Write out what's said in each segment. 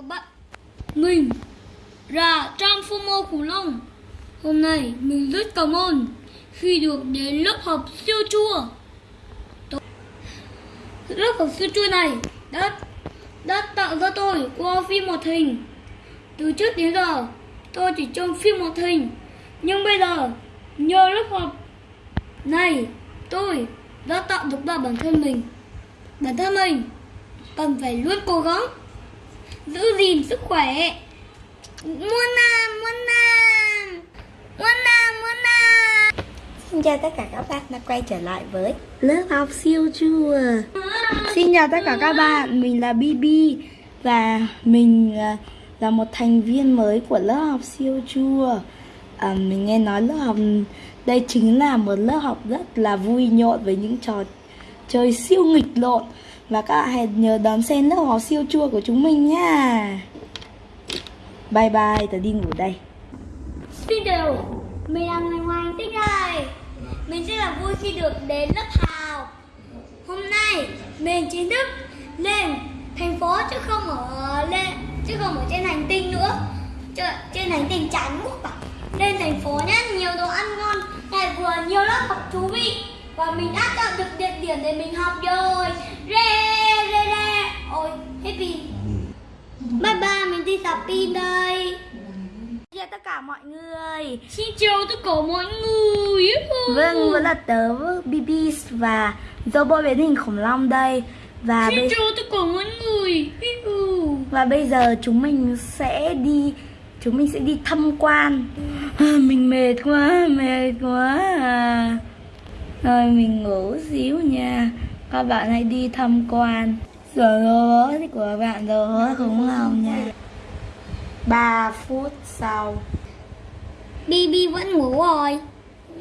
các bạn. Mình là Trang Khủng Long. Hôm nay mình rất cảm ơn khi được đến lớp học siêu chua. Lớp học siêu chua này đã, đã tạo ra tôi qua phim một hình. Từ trước đến giờ tôi chỉ trông phim một hình. Nhưng bây giờ nhờ lớp học này tôi đã tạo được ra bản thân mình. Bản thân mình cần phải luôn cố gắng giữ gìn sức khỏe. Muôn nam muôn nam muôn nam muôn nam. Xin chào tất cả các bạn đã quay trở lại với lớp học siêu chua. Xin chào tất cả các bạn, mình là Bibi Và mình à, là một thành viên mới của lớp học siêu chua. À, Mình nghe nói lớp học đây chính là một lớp học rất là vui nhộn với những trò chơi siêu nghịch lộn. Và các bạn hãy nhớ đón xem lớp học siêu chua của chúng mình nha Bye bye, tớ đi ngủ đây. Xin chào mình là người ngoài tích đây. Mình rất là vui khi được đến lớp học. Hôm nay mình chính thức lên thành phố chứ không ở lên chứ không ở trên hành tinh nữa. Chứ, trên hành tinh chán quốc à. lên thành phố nhé nhiều đồ ăn ngon lại vừa nhiều lớp học thú vị và mình đã chọn được địa điểm để mình học rồi. Rê rê rê ôi hết pin. Bye bye mình đi sạc pin đây. Chào tất cả mọi người. Xin chào tất cả mọi người. Vâng, vẫn là tớ BB và robot biến hình khủng long đây. Và Xin bây, chào tất cả mọi người. Và bây giờ chúng mình sẽ đi Chúng mình sẽ đi tham quan. À, Mình mệt quá, mệt quá. à. Rồi mình ngủ xíu nha. Các bạn hãy đi tham quan. Rồi robot của bạn robot khủng long nha. 3 phút sau. Bibi vẫn ngủ rồi.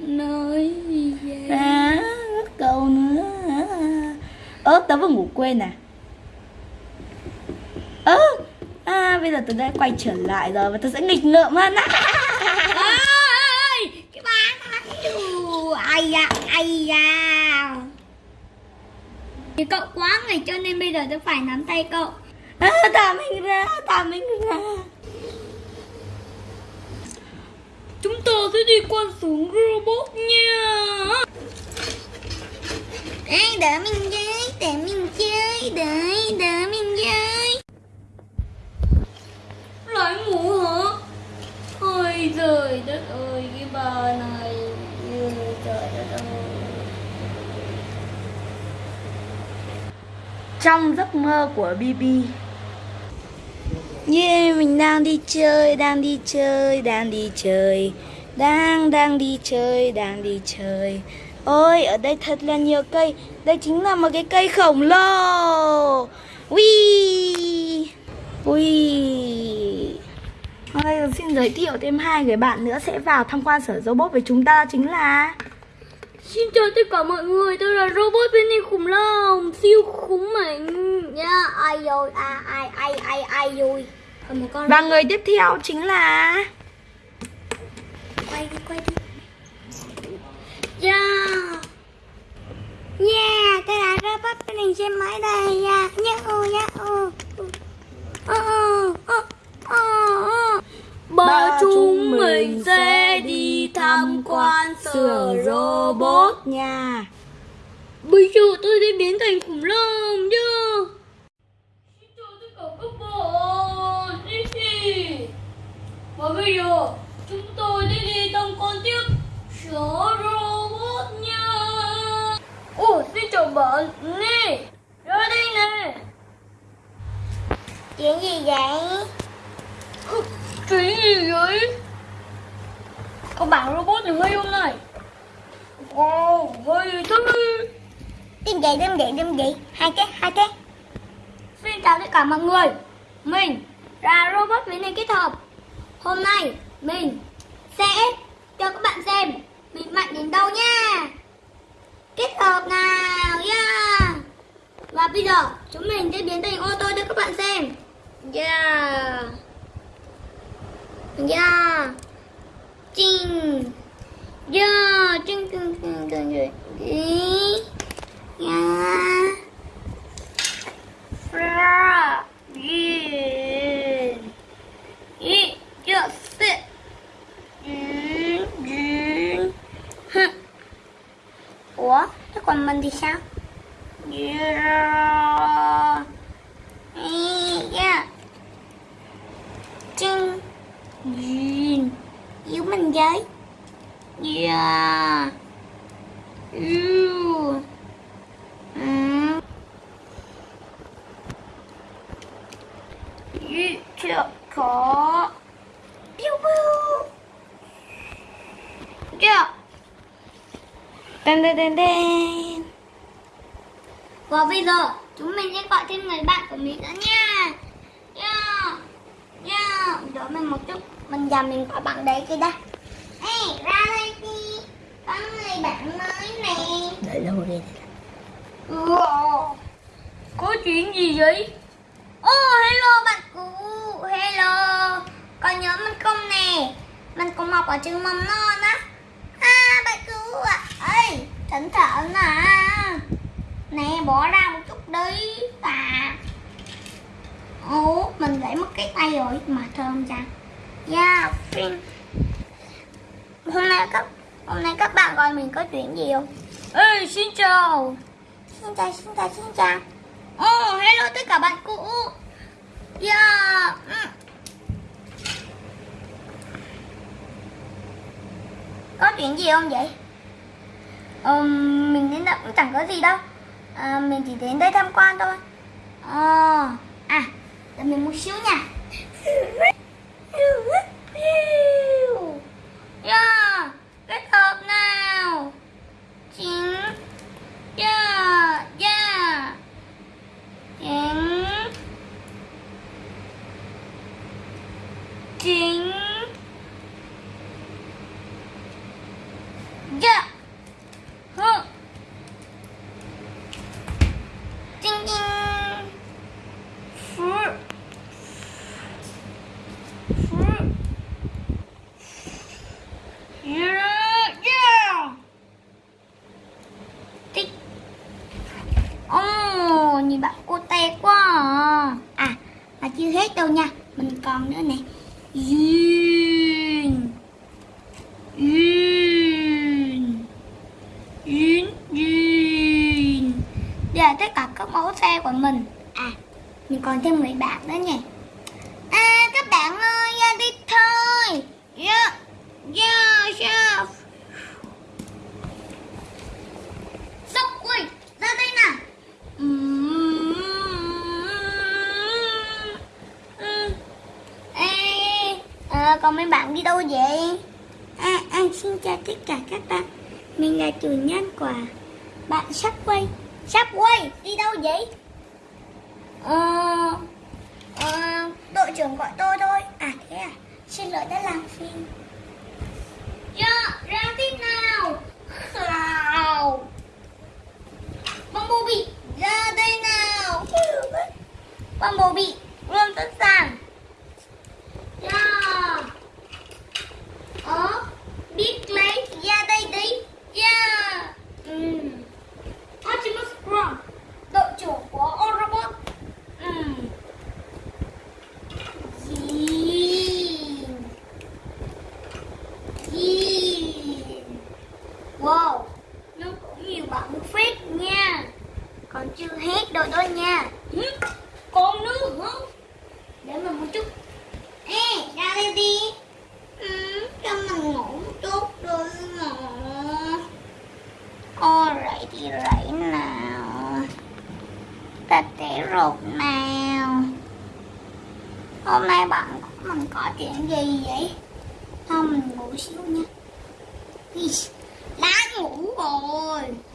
Nói gì vậy? À, cầu nữa. Ơ, tớ vừa ngủ quên à? Ơ, à, bây giờ tớ đã quay trở lại rồi Và tớ sẽ nghịch ngợm hơn. Ôi, cái bà này Ù, Ai da, ai da. Thì cậu quá ngày cho nên bây giờ tôi phải nắm tay cậu. À, Thả mình ra, thả mình ra. Chúng ta sẽ đi quan xuống robot nha. Ê, đỡ mình chơi, đỡ mình chơi, đợi đỡ mình chơi Lại ngủ hả? Ôi trời đất ơi, cái bà này Ôi, Trời đất ơi trong giấc mơ của BB Yeah, mình đang đi chơi, đang đi chơi, đang đi chơi. Đang, đang đi chơi, đang đi chơi. Ôi, ở đây thật là nhiều cây. Đây chính là một cái cây khổng lồ. Ui! Ui! Ôi, xin giới thiệu thêm hai người bạn nữa sẽ vào tham quan sở robot với chúng ta chính là Xin chào tất cả mọi người, tôi là robot bên hình khủng long Siêu khủng mạnh. Nha Ai rồi, à, ai, ai, ai, ai rồi? Còn một con Và người tiếp theo chính là quay đi quay đi. Yeah yeah tôi là robot bên hình xe máy đây. Yeah yeah oh yeah oh oh oh oh oh ba chúng mình sẽ tham quan sở robot nha. Bây giờ tôi sẽ biến thành khủng long chưa xin chào tất cả các bạn. Đi. và bây giờ chúng tôi sẽ đi tham quan tiếp sở robot nha. Ồ xin chào bạn. Nè ra đây nè. Chuyện gì vậy? chuyện gì vậy con bạn robot này hơi hôm nay wow hơi thế Đêm vậy, đêm vậy, đêm vậy Hai cái, hai cái. Xin chào tất cả mọi người. Mình là robot biến hình kết hợp. Hôm nay mình sẽ cho các bạn xem Mình mạnh đến đâu nha. Kết hợp nào yeah. Và bây giờ chúng mình sẽ biến thành ô tô cho các bạn xem. Yeah. Yeah chín, giờ chín chín chín chín chín, chinh chinh Ya Ra Yin Yi Yo Sit Yin Yin Hừ Ủa Thế còn mình thì sao? Yeah Yeah chín Yêu Yeah Yêu Ừ Yêu chưa có Pew pew. Yeah Đen đen đen dun. Và bây giờ, chúng mình sẽ gọi thêm người bạn của mình nữa nha. Yeah. Yeah. Đợi mình một chút Mình giờ mình gọi bạn đấy kia đã Ê ra đây đi Có người bạn mới nè. Đợi lâu đi. Wow. Có chuyện gì vậy? Oh hello bạn cũ Hello. Còn nhớ mình không nè? Mình cùng học ở trường mầm non á. À bạn cũ à Ê thỉnh thoảng à Nè bỏ ra một chút đi. À. Ủa mình gãy mất cái tay rồi Mà thơm chăng? Yeah Phin Hôm nay các Hôm nay các bạn gọi mình có chuyện gì không Ê, xin chào. Xin chào xin chào xin chào Oh, hello tất cả bạn cũ. Yeah ừ. Có chuyện gì không vậy? Ờ, mình đến đây cũng chẳng có gì đâu à, Mình chỉ đến đây tham quan thôi Ờ, à, đợi mình một xíu nha Yeah, kết hợp nào chín giờ giờ chín chín Yeah Hơ, Chính chính phứ. Phứ. Yeah, yeah. Tích Ồ, nhìn bạn cô tè quá à. à Mà chưa hết đâu nha Mình còn nữa nè Duyên. Duyên. Duyên, duyên. Đây là tất cả xe của mình. À, mình còn thêm người bạn nữa nhỉ? À, các bạn ơi, ra đi thôi. Yeah, yeah, yeah Sốc, quỳ ra đây nào. Ừm. Ê, ờ, còn mấy bạn đi đâu vậy? À, à, xin chào tất cả các bạn. Mình là chủ nhân của bạn sắp quay Sắp quay, đi đâu vậy? Ờ, ờ, đội trưởng gọi tôi thôi. À thế à, xin lỗi đã làm phiền Dạ, ra tiếp nào. Nào. Bumblebee, ra đây nào. Bumblebee, luôn sẵn sàng Yeah. Ờ, biết lấy, ra đây đi Yeah Ừm. Optimus Prime, đội trưởng của Autobot. Ừm. Dìn Dìn Wow, nó cũng nhiều bạn phép nha. Còn chưa hết đâu đó nha. Hử? Còn nữa hả? Để mình một chút. Ê, ra đây đi. Ừ, Cho mình ngủ một chút đi mà Ô, rảy thì rảy nào. Ta té rột nào. Hôm nay bạn của mình có chuyện gì vậy? Thôi mình ngủ xíu nha. Đã ngủ rồi